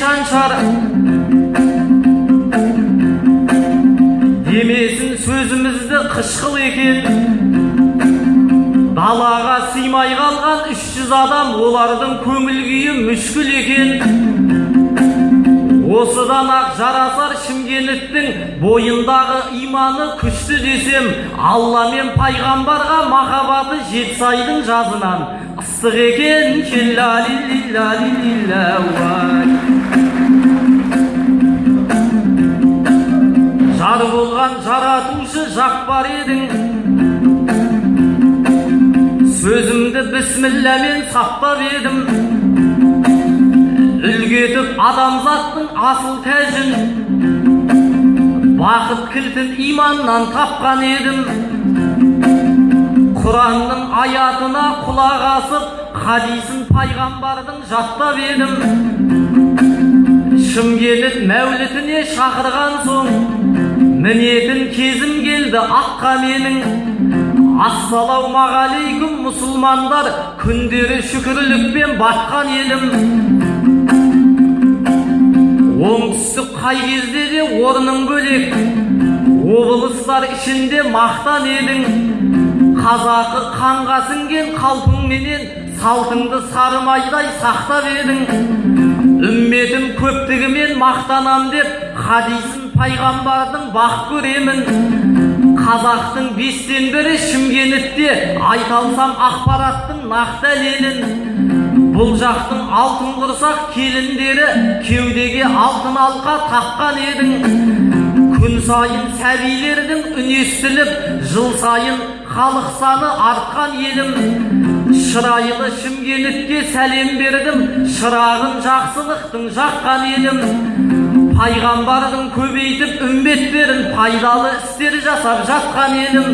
шаншар демесін сөзімізді қышқыл екен. Далаға сыймай қалған үш жүз адам олардың көңіл күйі мүшкіл екен. Осыдан ақ жарасар шымкенттің бойындағы иманы күшті десем алла мен пайғамбарға махаббаты жетісайдың жазынан. Ыстық екен Келлалилиллалиллауай. Жаратушы жақпар едің. Сөзімді бісмілламен сақтап едім. Үлгі етіп адамзаттың асыл тәжін. Бақыт кілтін иманнан тапқан едім. Құранның аятына құлақ асып хадисін пайғамбардың жаттап едім. Шымкент мәулітіне шақырған соң мінетін кезім келді аққа менің. Ассалаумағалейкум мұсылмандар. Күндері шүкірлікпен батқан елім оңтүстік қай кезде де орның бөлек. Облыстар ішінде мақтан едің. Қазақы қанға сіңген қалпыңменен салтыңды сары майдай сақтап едің. Үмметім көптігімен мақтанам деп хадисін пайғамбардың бақ көремін қазақтың бестен бірі шымкентте айта алсам ақпараттың нақты дәлелін бұл жақтың алтын құрсақ келіндері кеудеге алтын алқа таққан едің. Күн сайын сәбилердің үні естіліп жыл сайын халық саны артқан елім. Шырайлы шымкентке сәлем бердім. Шырағын жақсылықтың жаққан елім пайғамбардың көбейтіп үмбеттерін пайдалы істер жасап жатқан елім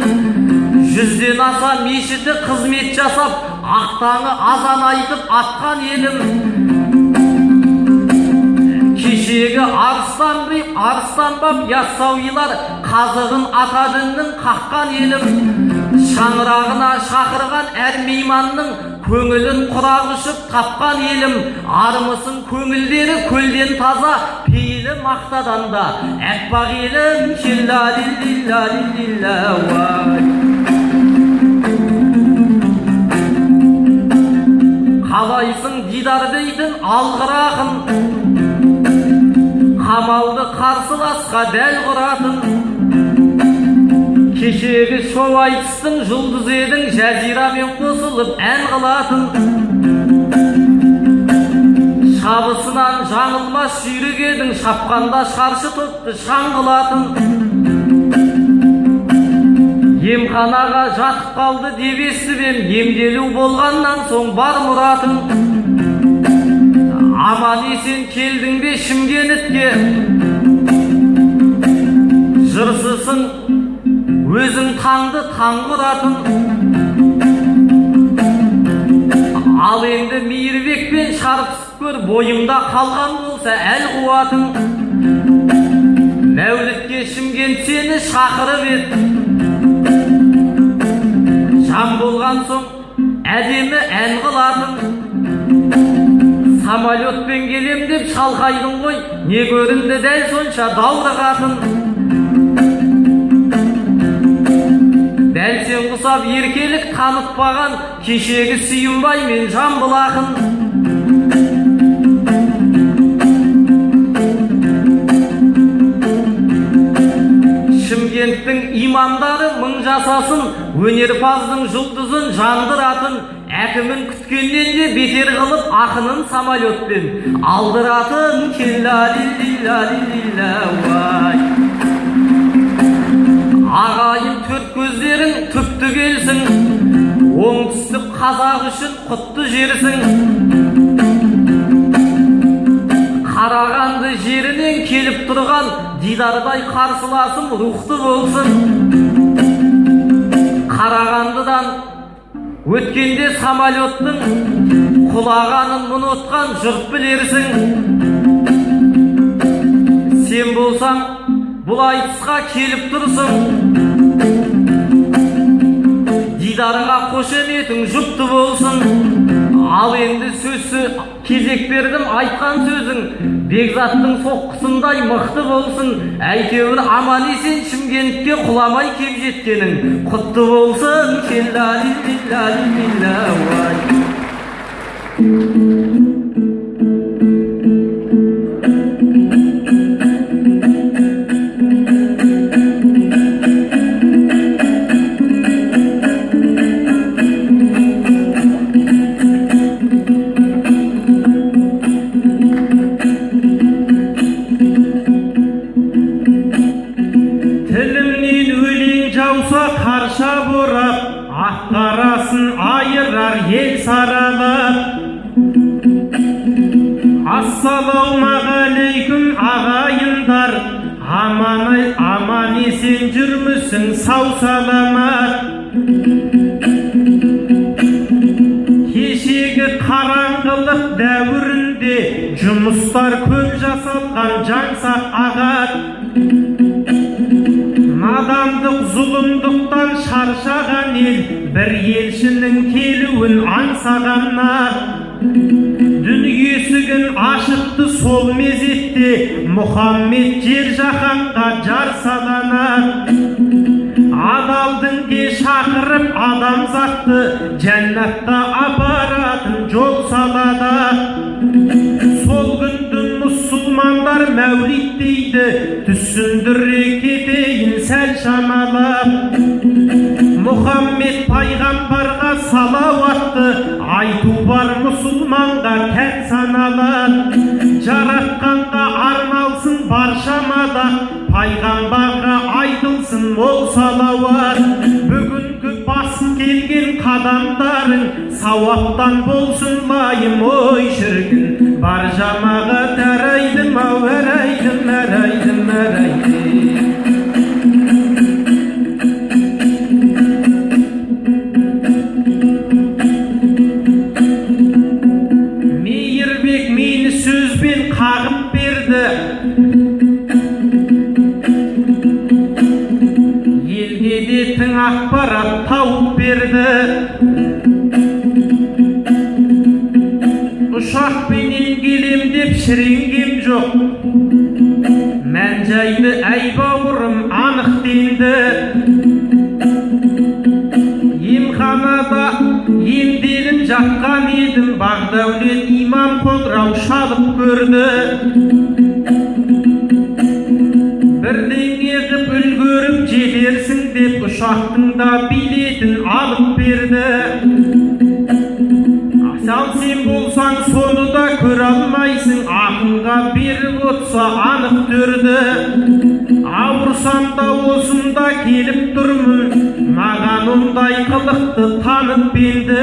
жүзден аса мешіті қызмет жасап ақтаңы азан айтып атқан елім кешегі арыстан арыстан баб яссауилар қазығын ата қаққан елім шаңырағына шақырған әр мейманның көңілін құрақ ұшып тапқан елім армысың көңілдері көлден таза пейілі мақтадан да әппақ елім қалайсың дидар дейтін алғыр ақын қамалды қарсыласқа дәл құратын кешегі шоу айтыстың жұлдызы едің жазирамен қосылып ән қылатын. Шабысынан жаңылмас жүйрік едің шапқанда шаршы топты шаң қылатын. Емханаға жатып қалды деп естіп ем емделу болғаннан соң бар мұратың аман есен келдің бе шымкентке? Жырсысың өзің таңды таң құратын ал енді мейірбекпен шарпысып көр бойымда қалған болса әл қуатың. Мәулітке шымкент сені шақырып еді жан болған соң әдемі ән қылатын самолетпен келем деп шалқайдың ғой не көрінді дәл сонша даурығатын дәл сен құсап еркелік танытпаған кешегі сүйінбай мен жамбыл ақын. Шымкенттің имандары мың жасасын өнерпаздың жұлдызын жандыратын әкімін күткеннен де бетер қылып ақынын самолетпен алдыратын. Көздерің түпті келсін оңтүстік қазақ үшін құтты жерсің қарағанды жерінен келіп тұрған дидардай қарсыласым рухты болсын қарағандыдан өткенде самолеттің құлағанын ұнатқан жұрт білерсің сен болсаң бұл айтысқа келіп тұрсың дидарға қошеметің жұпты болсын. Ал енді сөз кезек бердім айтқан сөзің бекзаттың соққысындай мықты болсын. Әйтеуір аман есен шымкентке құламай кеп жеткенің құтты болсын. Ассалаумағалейкум ағайындар. Аман аман есен жүрмісің сау саламат. Кешегі қараңғылық дәуірінде жұмыстар көп жасалған жаңсақ ағат. Надандық зұлымдықтан шаршаған ел бір елшінің келуін аңсағаннар. Дүние есігін ашыпты сол мезетте мұхаммед жер жаһанға жар саланар адал дінге шақырып адамзатты жәннатқа апаратын жол салады сол күнді мұсылмандар мәулит дейді түсіндіре кетейін сәл шамалап мұхаммед пайғамбарға салауатты айту бар мұсылманға тән саналы жаратқанға арналсын баршамада пайғамбарға айтылсын мол салауат бүгінгі басып келген қадамдарың сауаптан болсын лайым ой шіркін бар жамағат әрайдым жоқ мән жайды әй бауырым анықтенді емханада емделіп жатқан едім бағдәулет имам қоңырау шалып көрді бірдеңе қып үлгеріп жетерсің деп ұшақтың да билетін алып берді ал сен болсаң соны да көре алмайсың ақынға беріп отса анық төрді ауырсам да осында келіп тұрмын маған ондай қылықты танып енді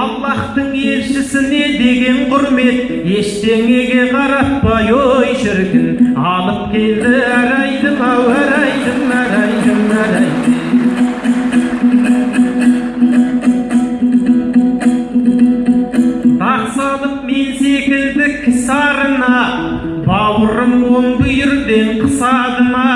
аллахтың елшісіне деген құрмет ештеңеге қаратпай ой шіркін алып келді әрайдым ау әрайдым әрайдым бүйірден қысады ма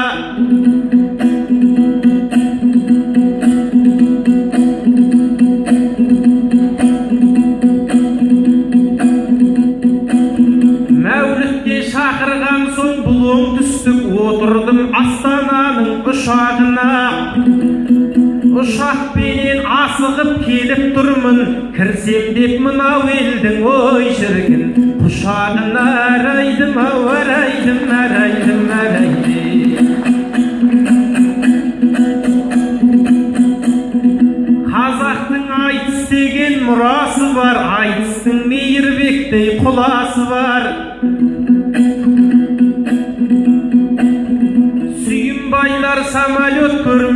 мәулітке шақырған соң бұл оңтүстік отырдым астананың ұшағына. Ұшақпенен асығып келіп тұрмын кірсем деп мынау елдің ой шіркін құшағына әрайдым ау әрайдым әрайдым әрайдым қазақтың айтыс деген мұрасы бар айтыстың мейірбектей құласы бар сүйінбайлар самолет көрмеген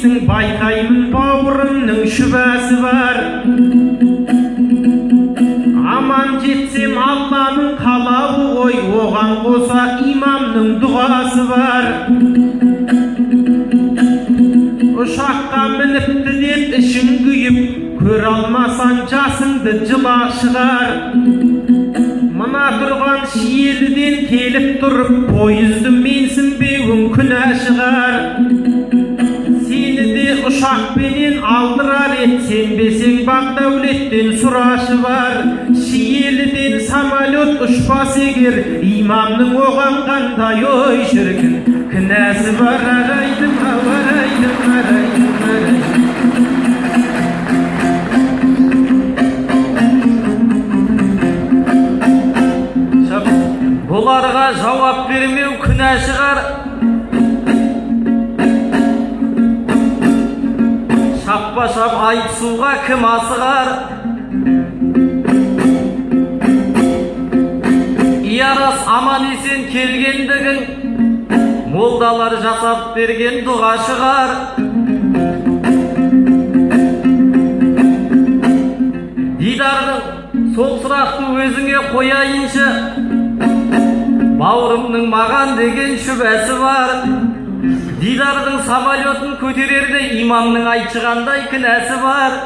дейсің байқаймын бауырымның шүбәсі бар. Аман жетсем алланың қоса имамның дұғасы бар. Ұшаққа мініпті деп ішің күйіп көре алмасаң жасыңды жыла шығар. Мына тұрған шиеліден келіп тұрып пойызды менсінбеуің күнә шығар. Ед сенбесең бақ дәулеттен сұрашы бар. Шиеліден самолет ұшпас егер имамның оған қандай ой шіркін. Кінәсі бар арайдым ау арайдым арайдым арайдым бұларға жауап бермеу күнә шығар шаппа шап айтысуға кім асығар иә рас аман есен келгендігің молдалар жасап берген дұға шығар дидардың сол сұрақты өзіңе қояйыншы бауырымның маған деген шүбәсі бар дидардың самолетін көтерерде имамның айтшығандай кінәсі бар.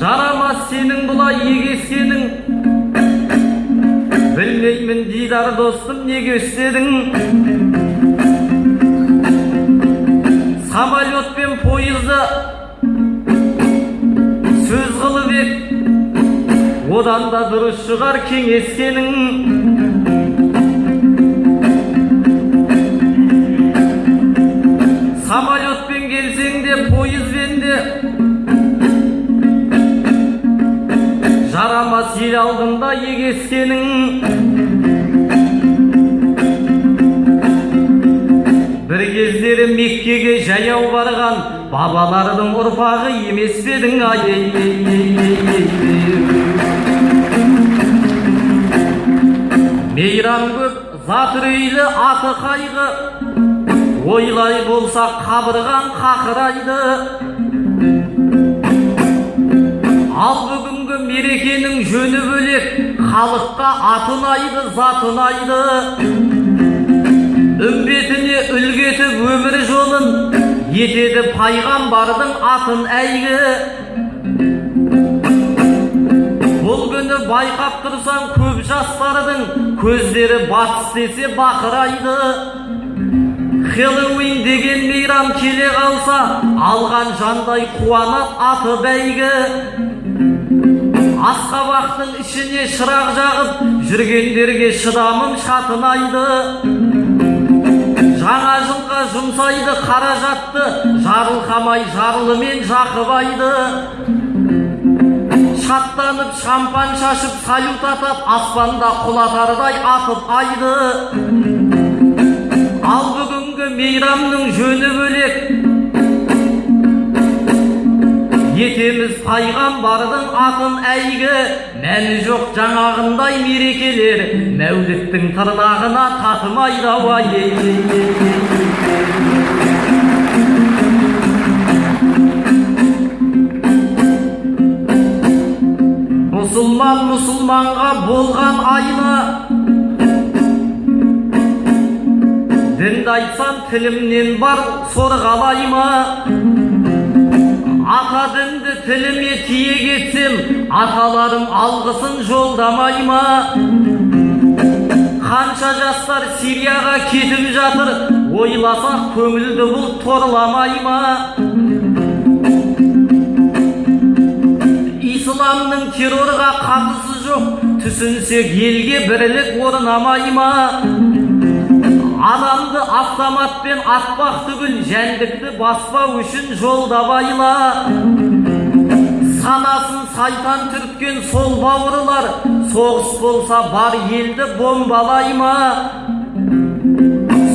Жарамас сенің бұлай егескенің білмеймін дидар достым неге істедің? Самолет пен пойызды сөз қылып ек. Одан да дұрыс шығар кеңескенің самолетпен келсең де пойызбен де жарамас ел алдында егескенің бір кездері меккеге жаяу барған бабалардың ұрпағы емес пе едің ай ей, ей, ей, ей, ей, ей. мейрам көп зат үрейлі аты қайғы ойлай болса қабырған қақырайды. Ал бүгінгі мерекенің жөні бөлек халыққа аты ұнайды зат ұнайды үмбетіне үлгі етіп өмір жолын етеді пайғамбардың атын әйгі. Бұл күні байқап тұрсаң көп жастардың көздері батыс десе бақырайды. Хэллоуин деген мейрам келе қалса алған жандай қуанат аты бәйгі. Асқабақтың ішіне шырақ жағып жүргендерге шыдамым шатынайды. Жаңа жылға жұмсайды қаражатты жарылқамай жарлымен жақыбайды шаттанып шампан шашып салют атап аспанда құлатардай атып айды. Ал бүгінгі мейрамның жөні бөлек. Етеміз пайғамбардың атын әйгі. Мәні жоқ жаңағындай мерекелер. Мәуліттің тырнағына татымайды ау ай, ей, ей, ей, ей. мұсылман мұсылманға болған айлы дінді айтсам тілімнен бар сорғалай ма ата дінді тіліме тиек етсем аталарым алғысын жолдамай ма қанша жастар сирияға кетіп жатыр ойласақ көңілді бұл торламай ма исламның террорға қатысы жоқ түсінсек елге бірлік орнамай ма автоматпен атпақ түгіл жәндікті баспау үшін жолда байла санасын сайтан түрткен сол бауырлар соғыс болса бар елді бомбалай ма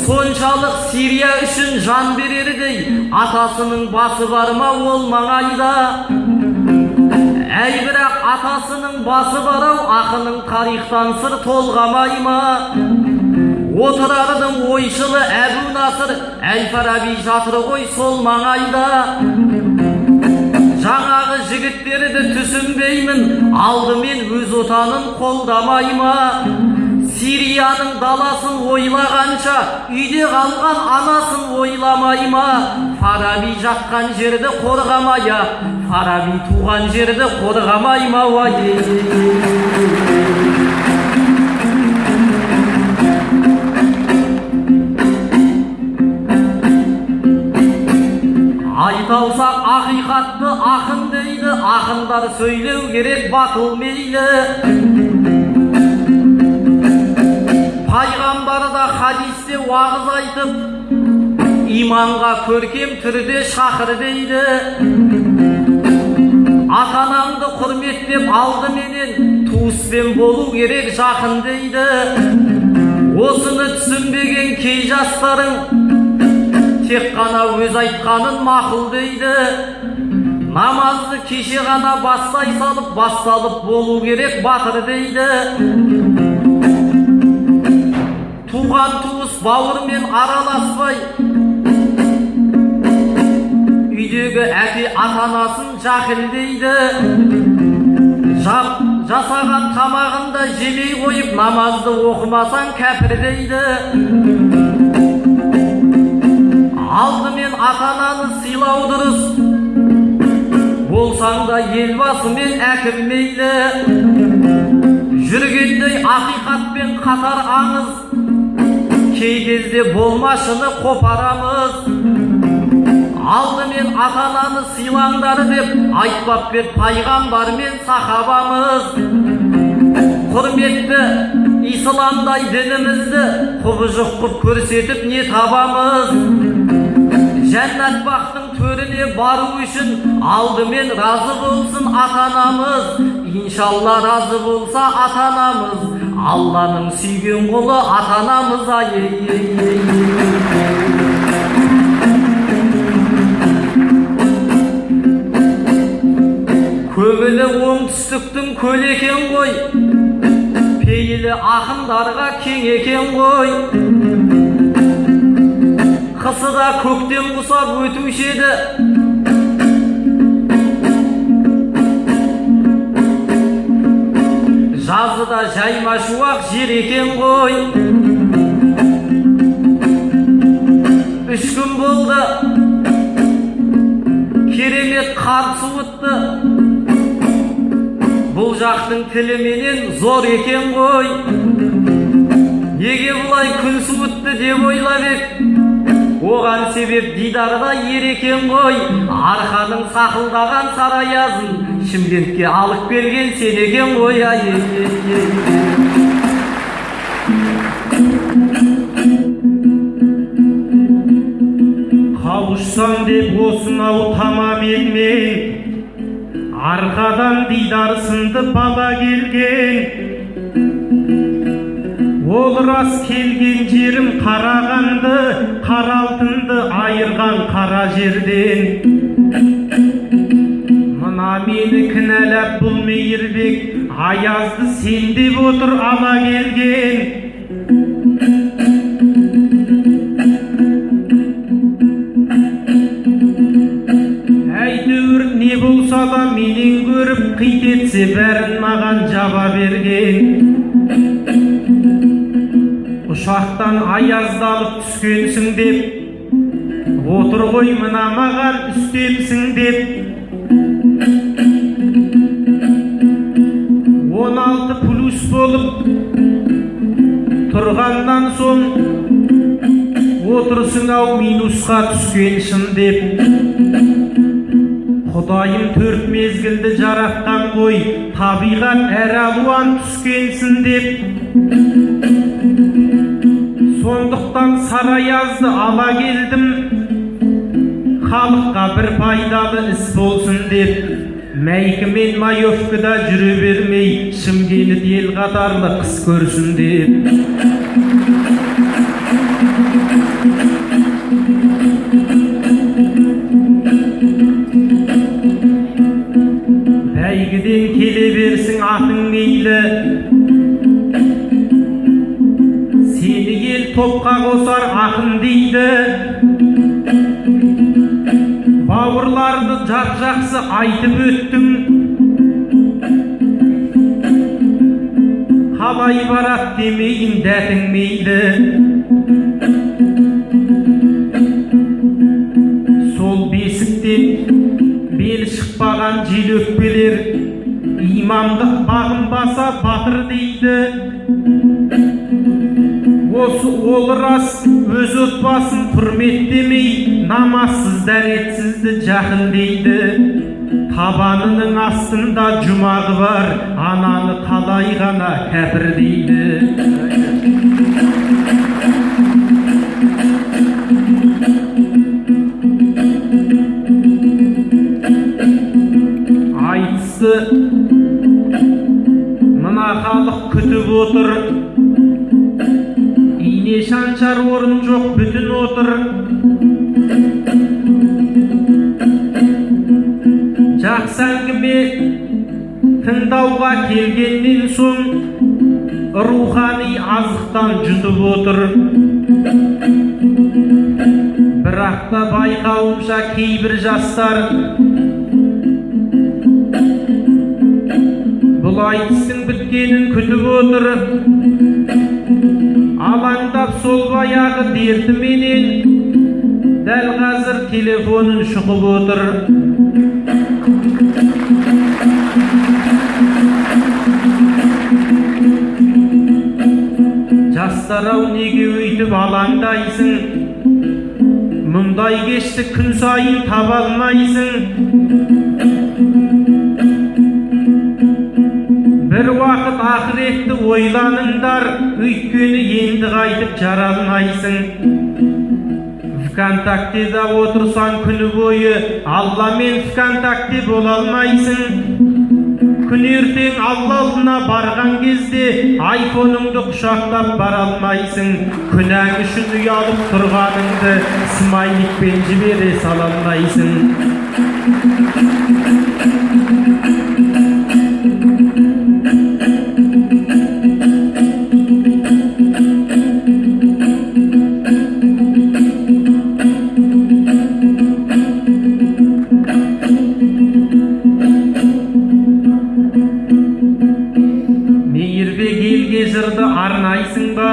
соншалық сирия үшін жан берердей атасының басы бар ма ол маңайда? Әй бірақ атасының басы бар ау ақының тарихтан сыр толғамай ма отырардың ойшылы әбу насыр әл фараби жатыр ғой сол маңайда жаңағы жігіттерді түсінбеймін алдымен өз отанын қолдамай ма сирияның даласын ойлағанша үйде қалған анасын ойламай ма фараби жатқан жерді қорғамай ақ фараби туған жерді қорғамай ма уай айталсақ ақиқатты ақын дейді ақындар сөйлеу керек батыл мейлі. Пайғамбар да хадисте уағыз айтып иманға көркем түрде шақыр дейді. Ата анаңды құрметтеп алдыменен туыспен болу керек жақын дейді. Осыны түсінбеген кей жастарың тек қана өз айтқанын мақұл дейді. Намазды кеше ғана бастай салып басталып болу керек батыр дейді. Туған туыс бауырмен араласпай үйдегі әке ата анасын жақілдейді Жап, жасаған тамағын да жемей қойып намазды оқымасаң кәпір дейді. Алдымен ата ананы сыйлау дұрыс болсаң да елбасы мен әкім мейлі жүргендей ақиқатпен қатар аңыз. Кей кезде болмашыны қопарамыз. Алдымен ата ананы сыйлаңдар деп айтпап еді пайғамбар мен сахабамыз. Құрметті исламдай дінімізді құбыжық қып көрсетіп не табамыз? Жәннат бақтың төріне бару үшін алдымен разы болсын ата анамыз иншалла разы болса ата анамыз алланың сүйген құлы ата анамыз ай көңілі оңтүстіктің көл екен ғой пейілі ақындарға кең екен ғой қысы да көктем құсап өтуші еді жазы да жайма шуақ жер екен ғой үш күн болды керемет қар суытты бұл жақтың тіліменен зор екен ғой неге бұлай күн суытты деп ойлап ек оған себеп дидарда ер екен ғой. Арқаның сақылдаған сарыаязын шымкентке алып келген сен екен ғой ай қауышсам деп осынау тамам елмен арқадан дидар сынды бала келген. Ол рас келген жерім қарағанды. Қара алтынды айырған қара жерден. Мына мені кінәлап бұл мейірбек аязды сен деп отыр ала келген болса да менен көріп қит етсе бәрін маған жаба берген. Ұшақтан аяздалып түскенсің деп. Отыр ғой мына маған үстемсің деп. Он алты плюс болып тұрғаннан соң отырсың ау минусқа түскен шын деп. Құдайым төрт мезгілді жаратқан ғой табиғат әр алуан түскенсін деп. Сондықтан сарыаязды ала келдім. Халыққа бір пайдалы іс болсын деп. Мәйкі мен маевкада жүре бермей шымкент ел қатарлы қыс көрсін деп. Бәйгіден келе берсін атың мейлі. Топқа қосар ақын дейді. Бауырларды жап жақсы айтып өттің. Қалай барат демейін дәтің мейлі. Сол бесіктен бел шықпаған желөкпелер имамды бағынбаса батыр дейді. Осы ол рас өз отбасын құрметтемей намазсыз дәретсізді жақын дейді. Табанының астында жұмағы бар ананы қалай ғана кәпір дейді. Айтысты мына халық күтіп отыр. Ине шаншар орын жоқ бүтін отыр. Жақсы әңгіме тыңдауға келгеннен соң рухани азықтан жұтып отыр. Бірақ та байқауымша кейбір жастар бұл айтыстың біткенін күтіп отыр. Алаңдап сол баяғы дертіменен дәл қазір телефонын шұқып отыр жастар ау неге өйтіп алаңдайсың мұндай кешті күн сайын таба алмайсың бір уақыт ақыретті ойланыңдар өйткені енді қайтып жаралмайсың. Вконтактеда отырсаң күні бойы алламен вконтакте бола алмайсың. Күн ертең алла алдына барған кезде айфоныңды құшақтап бара алмайсың. Күнәң үшін ұялып тұрғаныңды смайликпен жібере сала алмайсың. Жырды арнайсың ба?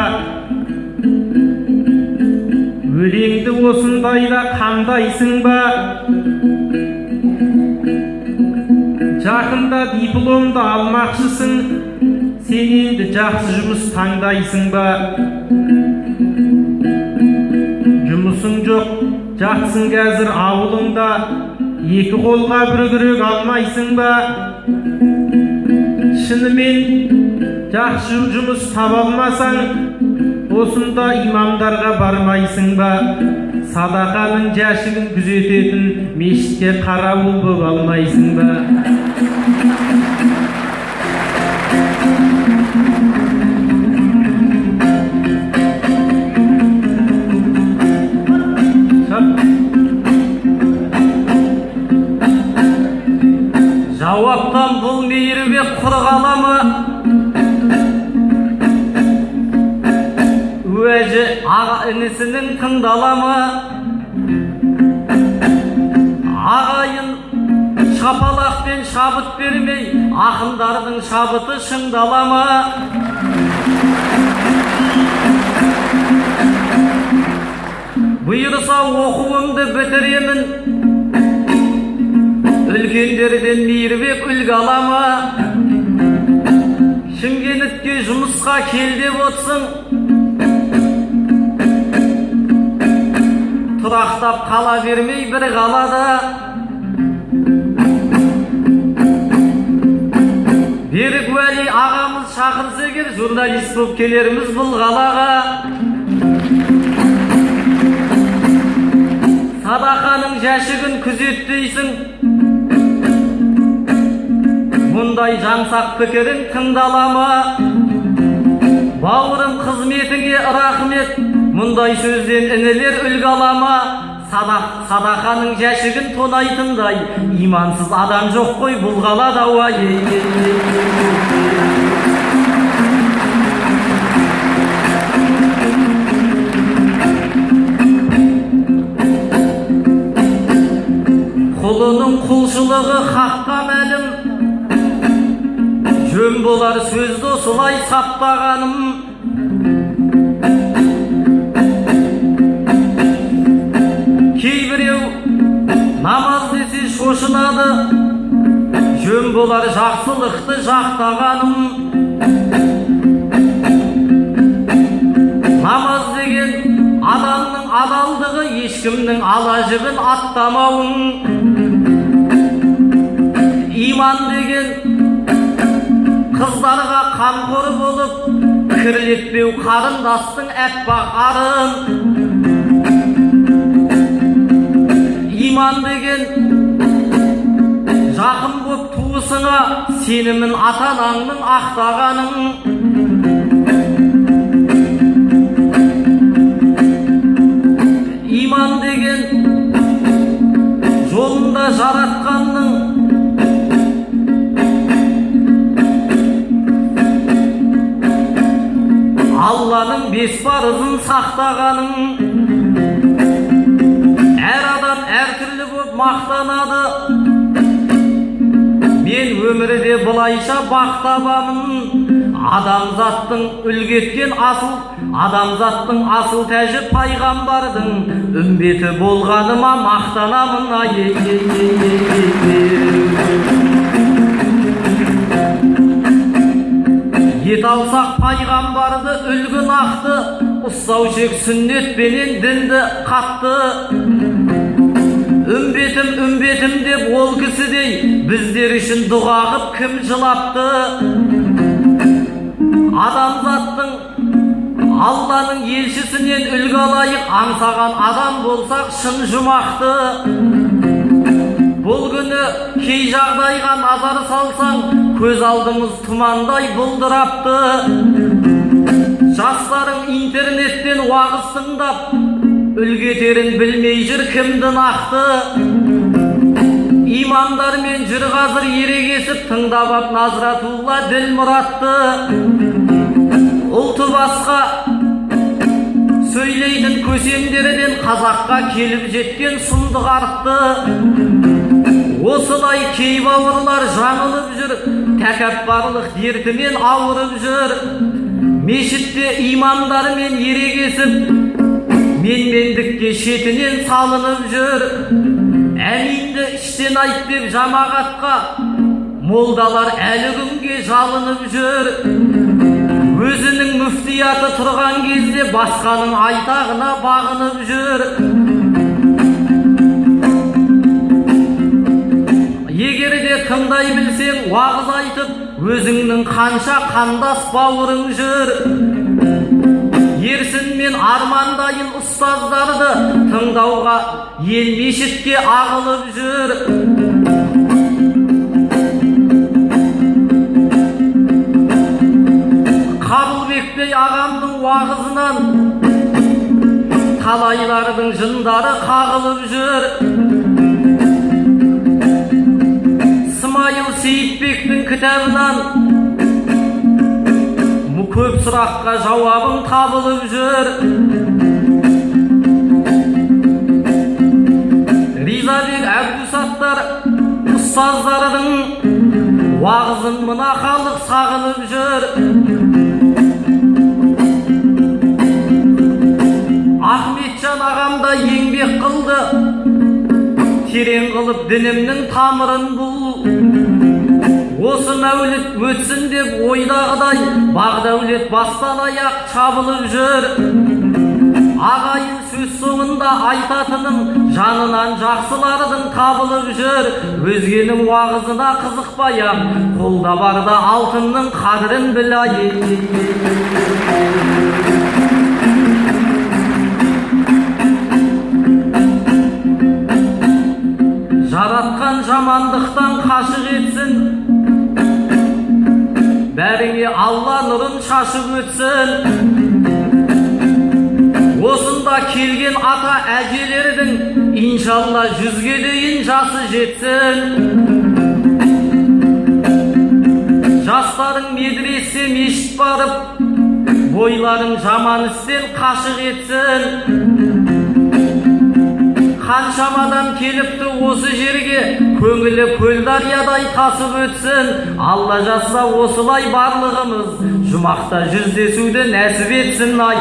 Өлеңді осындайда қандайсың ба? Жақында дипломды алмақшысың. Сен енді жақсы жұмыс таңдайсың ба? Жұмысың жоқ жатсың қазір ауылыңда. Екі қолға бір күрек алмайсың ба? Шынымен жақсы жұмыс таба алмасаң осында имамдарға бармайсың ба? Садақаның жәшігін күзететін мешітке қарауыл боп алмайсың ба? Аға інісінің тыңдала ма ағайын шапалақпен шабыт бермей ақындардың шабыты шыңдала ма бұйырса оқуымды бітіремін үлкендерден мейірбек үлгі ала ма шымкентке жұмысқа кел деп отсың тұрақтап қала бермей бір қалада. Берік уәли ағамыз шақырса егер журналист болып келерміз бұл қалаға. Садақаның жәшігін күзеттейсің мұндай жансақ пікірің тыңдала ма бауырым қызметіңе рахмет. Мұндай сөзден інілер үлгі ала ма садақ садақаның жәшігін тонайтындай. Имансыз адам жоқ қой бұл қалада уа ей, ей, ей, ей, ей. ұлының құлшылығы хаққа мәлім. Жөн болар сөзді осылай саптағаным намаз десе шошынады. Жөн болар жақсылықты жақтағаным. Намаз деген адамның адалдығы ешкімнің ала жібін аттамауың иман деген қыздарға қамқор болып кірлетпеу қарындастың әппақ арын иман деген жақын боп туысыңа сенімін ата анаңның ақтағаның иман деген жолында жаратқанның алланың бес парызын сақтағаның. Мен өмірде былайша бақ табамын. Адамзаттың үлгі еткен асыл адамзаттың асыл тәжі пайғамбардың үмбеті болғаныма мақтанамын. Ай ет алсақ пайғамбарды үлгі нақты ұстау шек сүннетпенен дінді қатты. Үмбетім үмбетім деп ол кісідей біздер үшін дұға қып кім жылапты адамзаттың алланың елшісінен үлгі алайық аңсаған адам болсақ шын жұмақты бұл күні кей жағдайға назар салсаң көз алдымыз тұмандай бұлдырапты жастарың интернеттен уағыз тыңдап үлгі етерін білмей жүр кімді нақты. Имамдармен жүр қазір ерегесіп тыңдап ап назратулла ділмұратты ұлты басқа сөйлейтін көсемдерден қазаққа келіп жеткен сұмдық артты. Осылай кей бауырлар жаңылып жүр тәкаппарлық дертімен ауырып жүр. Мешітте имамдармен ерегесіп менмендікке шетінен салынып жүр. Әминді іштен айт деп жамағатқа. Молдалар әлі күнге жалынып жүр. Өзінің мүфтияты тұрған кезде басқаның айтағына бағынып жүр. Егер де тыңдай білсең уағыз айтып өзіңнің қанша қандас бауырың жүр. Армандайын ұстаздарды тыңдауға ел мешітке ағылып жүр. Қабылбекбей ағамның уағызынан талайлардың жындары қағылып жүр. Смайыл сейітбектің кітабынан көп сұраққа жауабың табылып жүр. Ризабек әбдусаттар ұстаздардың уағызын мына халық сағынып жүр. Ахметжан ағам да еңбек қылды. Терең қылып дінімнің тамырын бұл осы мәуліт өтсін деп ойдағыдай бақ дәулет бастан аяқ шабылып жүр. Ағайын сөз соңында айтатыным жанынан жақсылардың табылып жүр. Өзгенің уағызына қызықпай ақ қолда барда алтынның қадірін біл жаратқан жамандықтан қашық етсін бәріңе алла нұрын шашып өтсін. Осында келген ата әжелердің иншалла жүзге дейін жасы жетсін. Жастарың медресе мешіт барып бойларың жаман істен қашық етсін. Қаншама адам келіпті осы жерге? Көңілі көл дариядай тасып өтсін. Алла жазса осылай барлығымыз. Жұмақта жүздесуді нәсіп етсін ай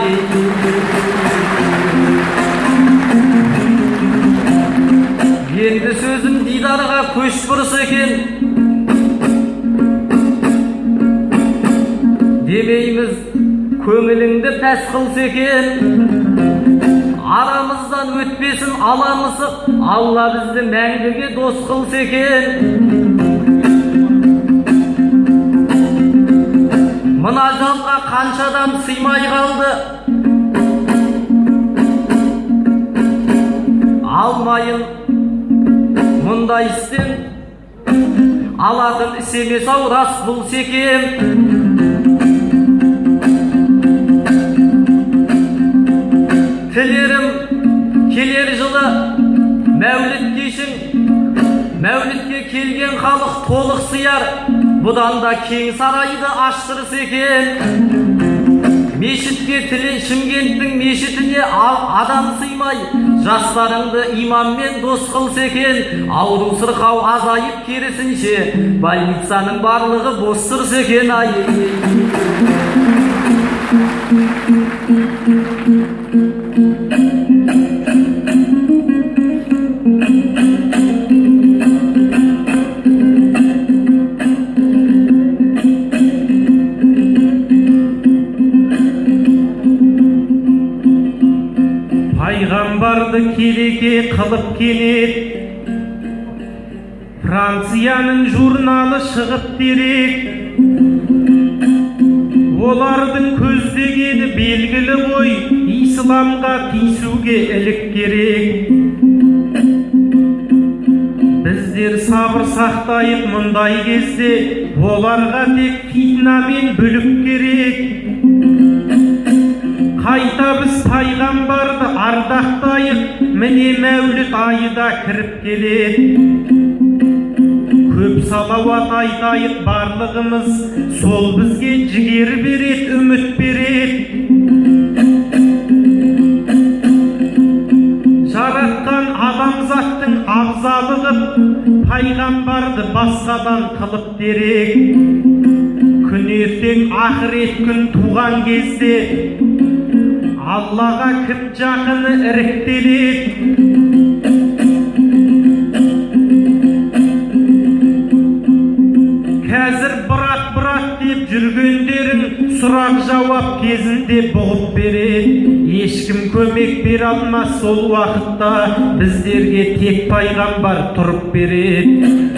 енді сөзім дидарға көш бұрыс екен. Демейміз көңіліңді пәс қылса екен. Арамыздан өтпесін аламысып алла бізді мәңгіге дос қылса екен мына жанға қаншадан сыймай қалды алмайын мұндай істен алатын іс емес ау рас бұл секем тілерім келер жылы мәуліт кешің мәулітке келген халық толық сияр бұдан да кең сарайды аштырса екен мешітке тіле шымкенттің мешітіне адам сыймай жастарыңды имаммен дос қылса екен ауру сырқау азайып керісінше больницаның барлығы бос тұрса екен ай келеке қылып кенет францияның журналы шығып дерек олардың көздегені белгілі ғой исламға тиісуге ілік керек. Біздер сабыр сақтайық мұндай кезде оларға тек фитна мен бүлік керек. Ардақтайық міне мәуліт айы да кіріп келеді көп салауат айтайық барлығымыз сол бізге жігер береді үміт береді жаратқан адамзаттың абзалы қып пайғамбарды басқадан қылып дерек күн ертең ақырет күн туған кезде аллаға кім жақыны іріктеледі қазір брат брат деп жүргендерің сұрақ жауап кезінде бұғып береді ешкім көмек бере алмас сол уақытта біздерге тек пайғамбар тұрып береді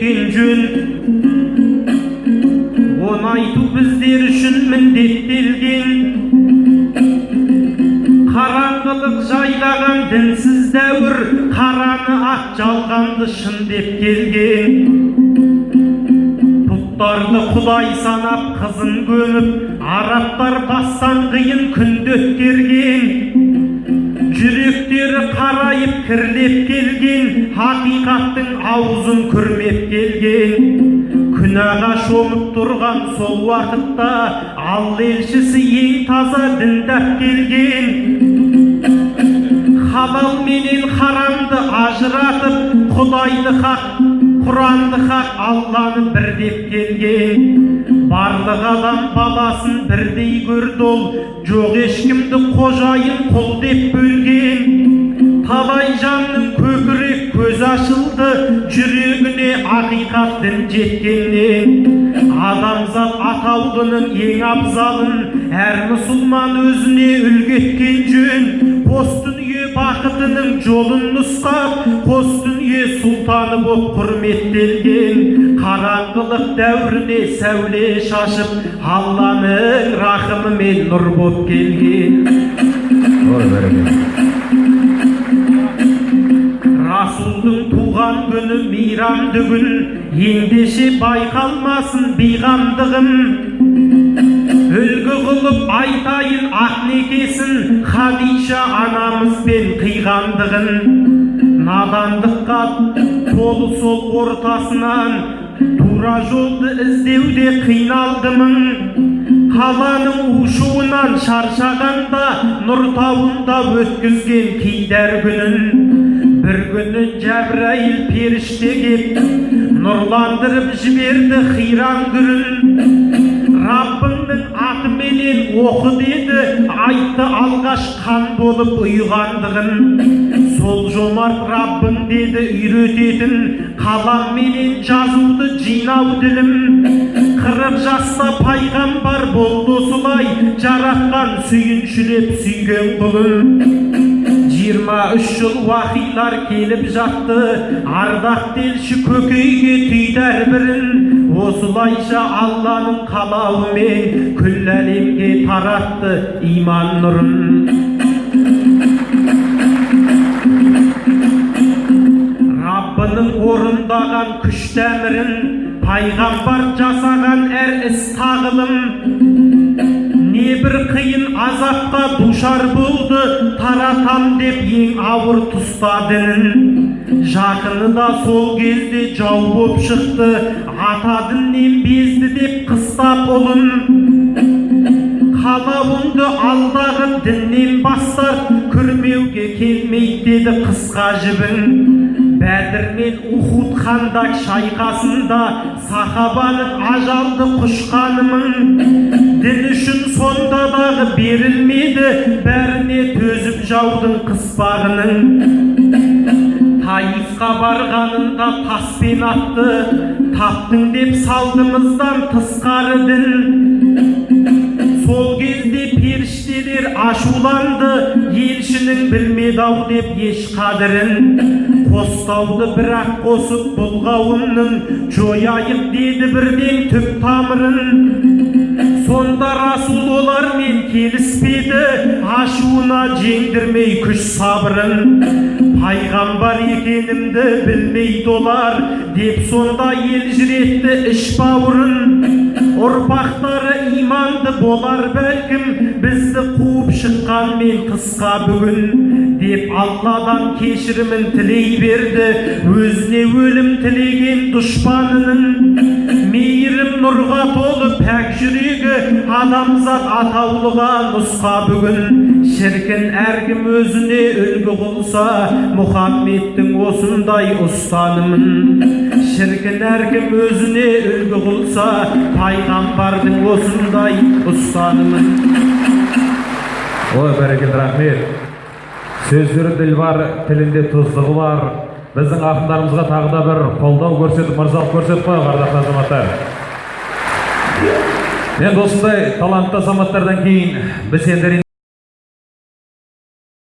үлгі еткен жөн оны айту біздер үшін міндеттелген қараңғылық жайлаған дінсіз дәуір қараны ақ жалғанды шын деп келген бұттарды құдай санап қызын көміп арабтар бастан қиын күнді өткерген жүректері қарайып кірлеп келген хақиқаттың аузын күрмеп келген. Күнәға шомып тұрған сол уақытта алла елшісі ең таза діндап келген. Халал менен харамды ажыратып құдайды хақ құранды хақ алланы бір деп келген. Барлық адам баласын бірдей көрді ол жоқ ешкімді қожайын құл деп бөлген талай жанның көкірек көз ашылды жүрегіне ақиқат дін жеткеннен. Адамзат атаулының ең абзалын әр мұсылман өзіне үлгі еткен жөн. Қос дүние бақытының жолын нұсқап қос дүние сұлтаны боп құрметтелген қараңғылық дәуіріне сәуле шашып алланың рахымымен нұр боп келген. Расулдың туған күні мейрамды күн ендеше байқалмасын бейғамдығым. Үлгі қылып айтайын ақнекесін хадиша анамызбен қиғандығын. Надандыққа толы сол ортасынан. Тура жолды іздеуде қиналдымын. Қаланың ушуынан шаршағанда нұр тауында өткізген кейдер күнін. Бір күні жәбірәйіл періште кеп нұрландырып жіберді қиран күрін раббыңның атыменен оқы деді айтты алғаш қан болып ұйығандығын сол жомарт раббың деді үйрететін қаламменен жазуды жинау ділім қырық жаста пайғамбар болды осылай жаратқан сүйіншілеп сүйген құлын жиырма үш жыл уақилар келіп жатты ардақ делші көкейге түйді әрбірін осылайша алланың қалауымен күллі әлемге таратты иман нұрын орындаған күш тәмірін пайғамбар жасаған әр іс тағылым. Небір қиын азапқа душар болды таратам деп ең ауыр тұста дінін. Жақыны да сол кезде жау боп шықты ата діннен безді деп қыстап ұлын қалауыңды алдағы діннен бастар күрмеуге келмейді деді қысқа жібін. Бәдір мен ухуд хандак шайқасында сахабаның ажалды құшқанымын дін үшін сонда дағы берілмеді бәріне төзіп жаудың қыспағының. Таифқа барғанында таспен атты таптың деп салдымыздан тысқары дін. Сол кезде періштелер ашуланды елшінің білмеді ау деп еш қадірін қостауды бір-ақ қосып бұл қауымның жояйық деді бірден түп тамырын сонда расул олармен келіспеді ашуына жеңдірмей күш сабырын пайғамбар екенімді білмейді олар деп сонда елжіретті іш бауырын ұрпақтары иманды болар бәлкім бізді қуып шыққанмен қысқа бүгін деп алладан кешірімін тілей берді өзіне өлім тілеген дұшпанының мейірім нұрға толы пәк жүрегі адамзат атаулыға нұсқа бүгін шіркін әркім өзіне үлгі қылса мұхаммедтің осындай ұстанымын шіркін әркім өзіне үлгі қылса пайғамбардың осындай ұстанымын ой бәрекелді рахмет. Сөздері ділбар тілінде тұздығы бар. Біздің ақындарымызға тағы да бір қолдау көрсетіп мырзалық көрсетіп қояйық ардақты азаматтар. Енді осындай талантты азаматтардан кейін біз енді